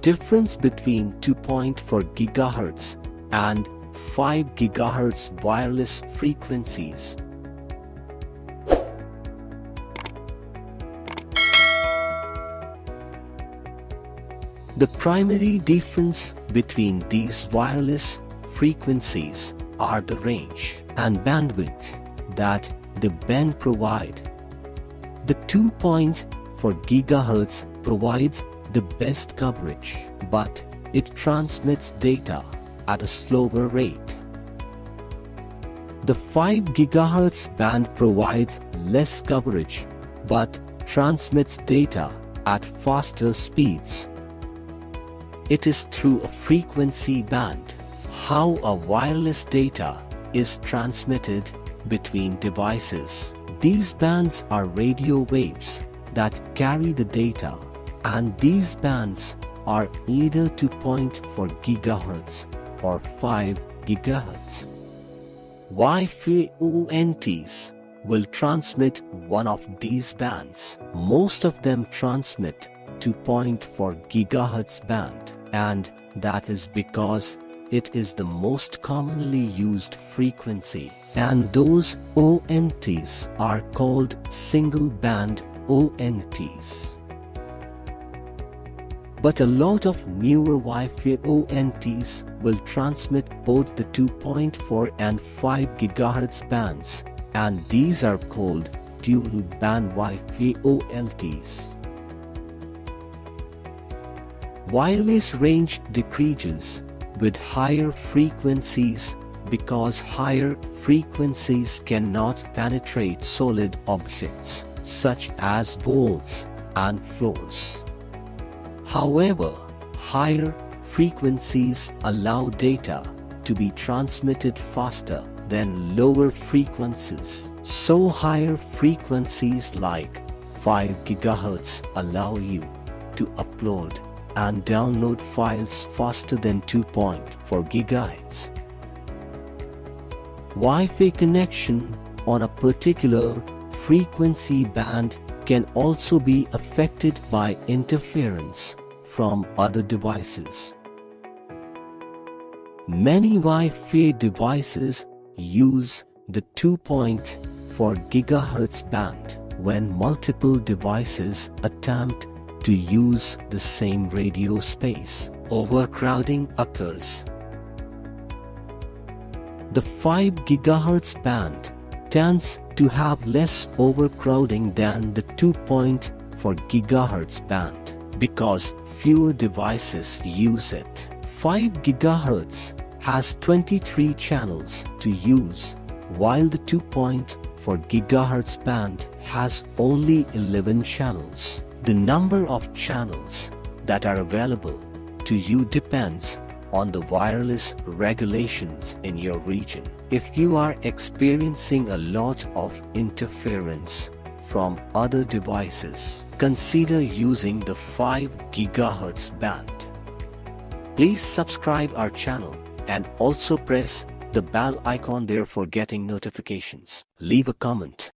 difference between 2.4 GHz and 5 GHz wireless frequencies. The primary difference between these wireless frequencies are the range and bandwidth that the band provide. The 2.4 GHz provides the best coverage, but it transmits data at a slower rate. The 5 GHz band provides less coverage, but transmits data at faster speeds. It is through a frequency band how a wireless data is transmitted between devices. These bands are radio waves that carry the data and these bands are either 2.4 GHz or 5 GHz. Wi-Fi ONTs will transmit one of these bands. Most of them transmit 2.4 GHz band and that is because it is the most commonly used frequency and those ONTs are called single band ONTs. But a lot of newer Wi-Fi ONTs will transmit both the 2.4 and 5 GHz bands and these are called dual band Wi-Fi ONTs. Wireless range decreases with higher frequencies because higher frequencies cannot penetrate solid objects such as walls and floors. However, higher frequencies allow data to be transmitted faster than lower frequencies. So higher frequencies like 5 GHz allow you to upload and download files faster than 2.4 GHz. Wi-Fi connection on a particular frequency band can also be affected by interference from other devices. Many Wi-Fi devices use the 2.4 GHz band when multiple devices attempt to use the same radio space. Overcrowding occurs. The 5 GHz band tends to have less overcrowding than the 2.4 GHz band because fewer devices use it. 5 GHz has 23 channels to use while the 2.4 GHz band has only 11 channels. The number of channels that are available to you depends on the wireless regulations in your region. If you are experiencing a lot of interference from other devices, consider using the 5 GHz band. Please subscribe our channel and also press the bell icon there for getting notifications. Leave a comment.